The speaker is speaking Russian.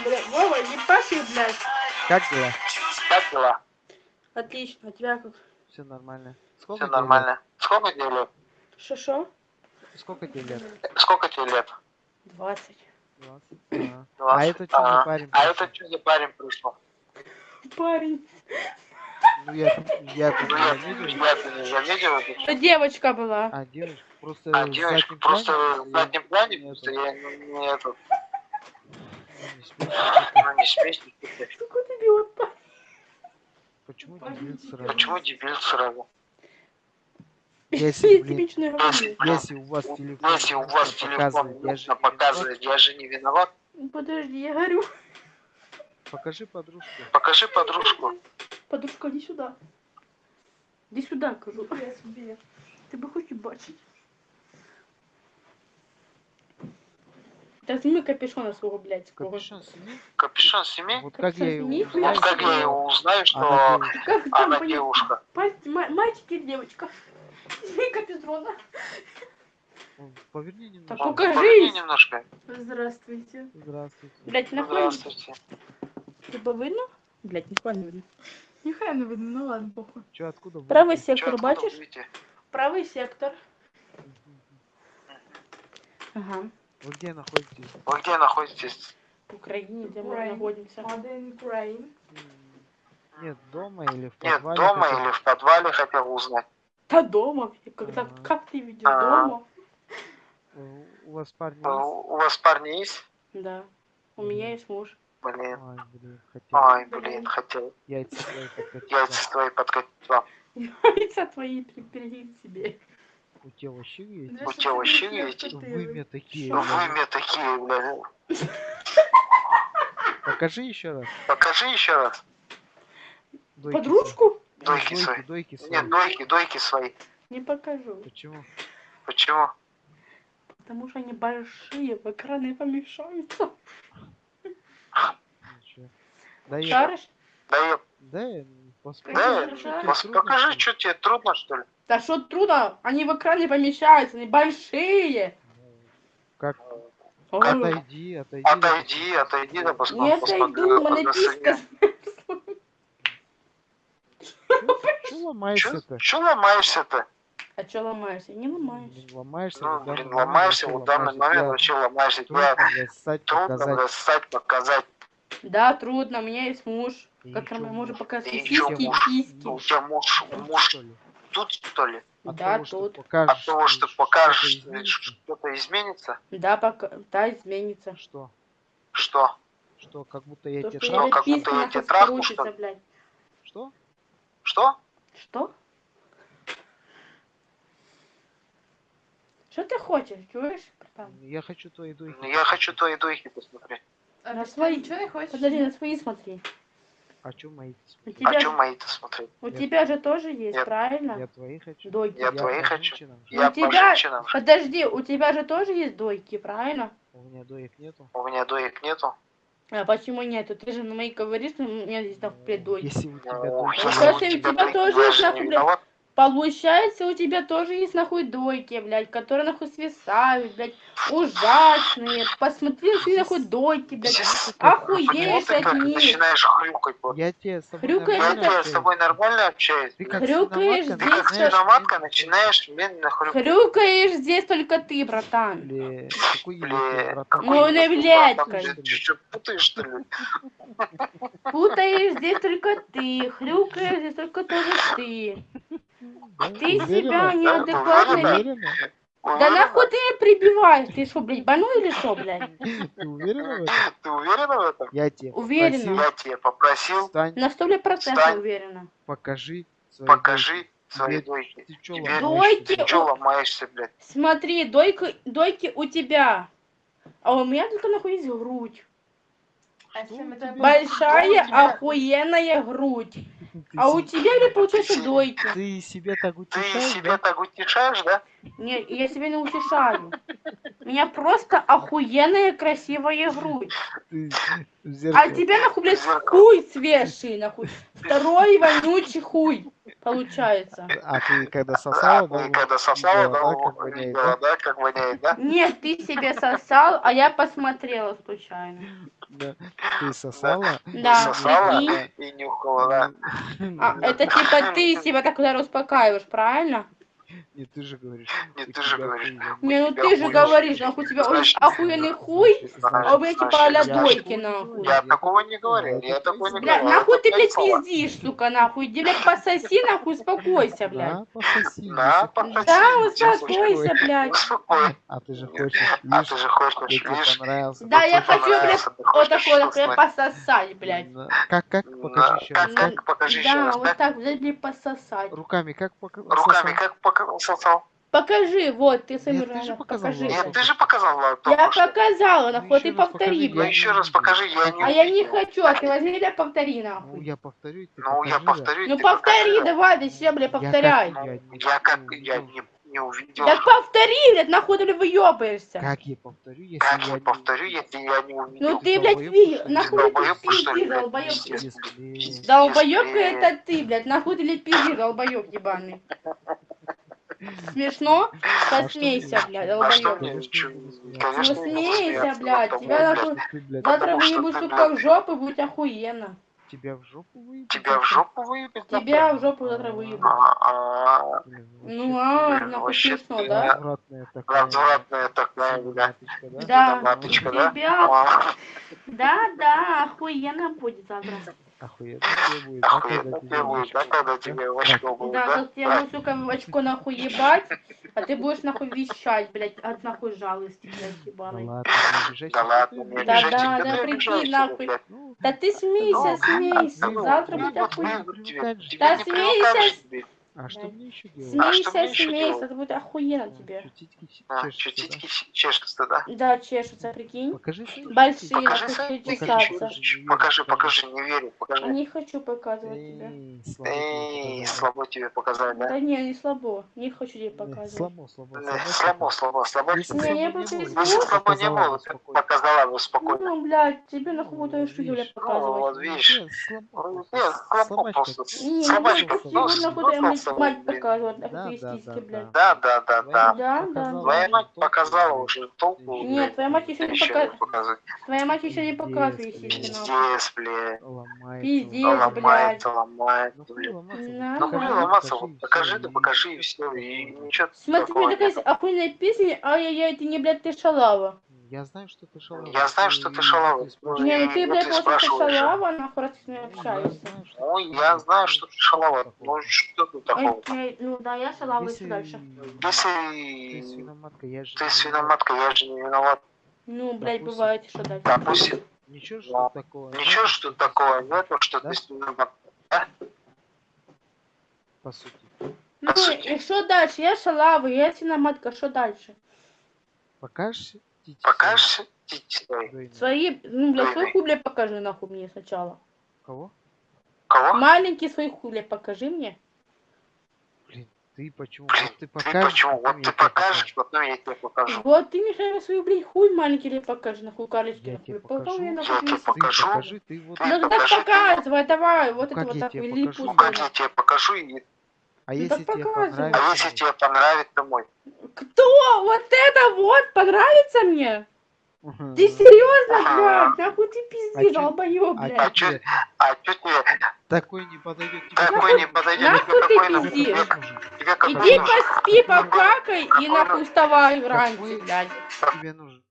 А, блядь, Вова, не паши, блядь. Как дела? Как дела? Отлично, а тебя как? Все нормально. Сколько Все нормально. Сколько тебе лет? Шо-шо? лет? Сколько тебе лет? Сколько тебе лет? 20. 20. А, а 20. это что за Ага. парень? А это что за парень пришел? Парень. Ну я, я Ну не я, не заметил это девочка была. А девушка просто А девочка просто в заднем плане, я- просто я не, не этот, ну, не смейся. ну не смейся. Какой ты идиот. Почему дебил сразу? Почему дебил сразу? Если, Я блин, тебе Если, у вас телефон Если у вас нужно телефон показывать, я же не показывать, я же не виноват. Подожди, я говорю. виноват. Покажи подружку. Покажи подружку. Подружка, иди сюда. Иди сюда, кажу. Ти би хотів бачити. Та зніми капюшона свого блядського. Капюшон сними. Капюшон сними. Вот как я его Сними. узнаю, Вот как я что его узнаю, что она девушка. Как там она понять? девушка. Пасть- ма- Мальчик или девочка? Сними капюшона. Поверни немного. Так Ну, покажись. поверни немножко. Здравствуйте. Здравствуйте. Блять, нахуй. Здравствуйте. Тебе видно? Блять, ніхуя не видно. Ніхай не видно, ну ладно, похуй. Че, откуда вы? Правий Чё, сектор, откуда бачиш? выйти? Правий сектор. Ага. Вы где находитесь? Вы где находитесь? В Україні, де ми Україна. знаходимося. Один Ukraine. М, Нет, дома или в Нет, подвале? дома хотя бы? или в подвале хотел узнать. Та дома. Когда, Ага. как ты видел Ага. дома? Э, У вас парни А есть? У у вас парни есть? Да. У меня есть муж. Блин. Ай, блин, хотел Ай, блин, хотел яйца свои подкатить. яйца твои подкатить вам. Яйца твои перегиб себе. У тебя вообще есть? У тебя вообще есть? Вымя такие. Что? Вы блин. мне такие, блин. Покажи еще раз. Покажи еще раз. Дойки Подружку? Дойки Дойки, свои. дойки свои. Нет, дойки, дойки свои. Не покажу. Почему? Почему? Потому что они большие, в экраны помешаются. Ничего. Да я... Шаришь? Да я, Да я... пос- Да, покажи, что тебе трудно, что ли? Что что? Да что трудно? Они в экране помещаются, они большие. Как? Ой, Отойди, отойди. Отойди, отойди, да посмотри. Не отойду, у меня писька. Че ломаешься-то? Че ломаешься-то? А что ломаешься? Не ломаюсь. Блин, ломаешься. Ну, блин, ломаешься в данный ломаешься. момент, вообще ломаешься. Трудно, встать, трудно показать. достать, показать. Да, трудно, у меня есть муж, И которому чё, я могу муж? показать И сиськи и муж? письки. У тебя муж, муж что? Тут, что ли? От Да, того, что тут. покажешь, От того, что что-то покажешь, изменится. что-то изменится? Да, пока, да, изменится. Что? Что? Что, как будто я То, тебе что что, как будто я тебе трахну, что блядь. Что? Что? Что? Что ты хочешь, чуешь? братан? Я хочу твои дойки. Ну, Я хочу твои дойки посмотреть. А На ты свои- ничего не хочешь? Подожди, на свои смотри. А чё мои? У А тебя, что мои-то смотреть? у Я- тебя же тоже есть, Я- правильно? Я твои хочу. Дойки. Я по твои хочу. женщинам. Я у по тебя, женщинам. подожди, у тебя же тоже есть дойки, правильно? У меня доек нету. У меня доек нету. А почему нету? Ты же на мои говоришь, что у меня здесь нахуй, блядь, дойки. Если у тебя Ну, дойки если Ну, нету, у у тебя тоже я есть же не нахуй, блядь. виноват. Получается, у тебя тоже есть нахуй дойки, блядь, которые нахуй свисают, блядь, ужасные. Посмотри, какие нахуй дойки, блядь. Здесь- Охуеешь от них. начинаешь хрюкать. вот. я тебе с тобой Хрюкаешь Я нормально это- с тобой нормально общаюсь. Ты как Хрюкаешь свиноматка Ты как здесь, начинаешь медленно- начинаешь медленно хрюкать. Хрюкаешь здесь только ты, братан. Бля, какой Бля, ебать, братан. какой Ну, не ты, блядь, Ты что, путаешь, что ли? Путаешь здесь только ты, хрюкаешь здесь только тоже ты. Да, Ты уверена? себя неадекватно... уверена? ве- Уверена? Да нахуй ты меня прибиваешь? Ты что, блядь, больной или что, блядь? Ты уверена в этом? Ты уверена в этом? Я тебе Уверена. попросил, Я тебе попросил, встань, На сто процентов Встань. уверена. покажи свои покажи свои Тебе- дойки. Ты чё Тебе- ломаешься? Дойки Ты что ломаешься, блядь? Смотри, дойка, дойки у тебя. А у меня только нахуй есть грудь. А Большая, охуенная грудь. Ты А у тебя, блядь, получается дойки. Ты себя так Ты утешаешь, себя да? так утешаешь, да? Не, я себя не утешаю. У меня просто охуенная красивая грудь. Ты А тебя нахуй, блядь, хуй свежий, нахуй. Второй вонючий хуй, получается. А ты когда А сосала, ты да, когда сосала, видела, да, да, как воняет, видела, да, как воняет, да? Нет, ты себе сосал, а я посмотрела случайно. Да. Ты сосала? Да, Сосала прикинь. и нюхала, да. А, это типа ты себя так удар успокаиваешь, правильно? Не, ты же говоришь. Не, ты же говоришь. Не, ну ты же хуй говоришь, нахуй у тебя охуенный хуй, а у меня типа а-ля значит, дойки, нахуй. Я такого не говорю, я такого не Блядь, говорю. нахуй ты, блядь, пиздишь, сука, нахуй. Иди, блядь, пососи, нахуй, успокойся, блядь. Да, пососи. Да, пососи. Да, Успокойся. блядь. А ты же хочешь, А ты же хочешь, видишь, понравился. Да, я хочу, блядь, вот такое вкусное. пососать, блядь. Да. Как, как? Да, Покажи еще раз. Как, как, покажи еще Да, раз. вот Как? так, блядь, пососать. Руками как пока Руками, как показал? Покажи, вот, ты своими Нет, ты же руками показал, покажи. Нет, ты же показал, Влад, Я что. показала, Ну, нахуй, еще ты повтори, покажи, Ну блядь. еще раз покажи, я не А я не хочу, а ты возьми, блядь, повтори, Ну, нахуй. я повторю, ты Ну, я да. повторю, Ну ты повтори, покажи. давай, ты себе, блядь, Я как- повторяй. Я, не Я как, увидел. я не, не увидел. Так повтори, блядь, нахуй ты выебаешься. Как я повторю, если Как я я не повторю, если я не увидел? Ну ты, блядь, долбоёб, ви... нахуй ты Долбоёб, блядь? долбоёб. Если- это ты, блядь, нахуй ты, блядь, пиздишь, долбоёб ебаный. Смешно? А Посмейся, блядь, А долбоёб. мне? Конечно, чё- не смеяться. Конечно, Ну, не буду смейся, смеяться, блядь, тебя Завтра Потому что выебу, ты, сука, в жопу, будет охуенно. тебя в жопу выебать? Тебя в жопу выебет? Тебя в жопу завтра выебу. А, Ну, а, нахуй смешно, да? Развратная такая. развратная такая, да? Да. Маточка, да? Тебя, А, да, да, охуенно будет завтра. Охуенно тебе будет, да, Охуенно тебе будет, да, когда тебе в очко будет, Да, да? тебе сука, в очко нахуй ебать, а ты будешь нахуй вещать, блядь, от нахуй жалости, блядь, Да ебаный. ладно, не обижайся. Да ладно, не блядь. Да, обижайся, да, да да, прикинь, нахуй. Ну, Да ты смейся, смейся, Ну, завтра ну, будет охуенно. Да смейся. Блядь. А что мне еще делать? А Смейся, смейся, это будет охуенно тебе. Чё, титьки ч- А, чешутся, чё, да? чешутся, да? Да, чешутся, прикинь. Покажи Большие. Покажи чесаться. чё, Покажи, покажи, не верю, покажи. Не хочу показывать тебе. Эй, слабо тебе Эй, показал, слабо тебе показать, да? Да не, не слабо, не хочу тебе показывать. Слабо, слабо, слабо. Слабо, слабо, слабо. Не, слабо я Если смогу. слабо не было, бы показала бы спокойно. Ну, блядь, тебе нахуй Ну, штуки, видишь. блядь, Ну, показывать. вот видишь. Нет, слабо Ну, просто, слабо слабачка. просто. Сегодня ну, нахуй ну, мать нахуй Да, да, да, блядь. Да, да, да, да. Да, да. Твоя мать показала уже толку. Нет, твоя мать еще не показывает. показывает. Твоя мать еще не показывает Пиздец, блядь. Пиздец, блядь. Ломает. Ломает. блядь. Ну блядь. ломаться. Ну Ага. ломаться, вот покажи, да покажи, и все, и ничего Смотри, такая охуенная песня, ай-яй-яй, ты не, блядь, ты шалава. Я знаю, что ты шалава. Я знаю, что ты и шалава. Не, ну ты, вот блядь, спрашиваешь. шалава, раз ты с мной Ну, я общаешься. знаю, что Ну, ты я шалава. знаю, что ты шалава. Ну, что тут такого? Окей, ну да, я шалава, Если еще дальше. ты Если свиноматка, я же ты не свиноматка, я же не виноват. Ну, блядь, бывает, что дальше. Допустим. Ничего, что такого. ничего, что такого нету, что ты свиноматка. По сути. Ну, и что дальше? Я шалава, я свиноматка, что дальше? Покажешь? Покажешь свои? ну, блядь, свой хуй, покажи, нахуй, мне сначала. Кого? Кого? Маленький свой хуй, покажи мне. Блин, ты почему? Блин, Вот ты Ты покажешь. почему? потом Вот я ты покажешь, потом я тебе покажу. Вот ты мне хотя свой, блядь, хуй маленький, блядь, покажи, нахуй, карлечки, Я нахуй. тебе Потом покажу. я, Я нахуй, тебе тебе Ты покажу. покажи, ты вот. Ты Ну, ты- показывай, давай, вот Ну, это вот я так, тебе липу, покажу? Ну, как я тебе покажу, и... А Ну, если тебе показывай. а понравится? если тебе понравится мой? Кто? Вот это вот понравится мне? Ты серьезно, блядь? Нахуй ты А пиздишь, долбоёб, а блядь. А чё а чё тебе такой не подойдет тебе? такой не подойдет? нахуй ты пиздишь? Иди поспи, покакай и нахуй вставай враньше, Какой блядь. тебе нужен?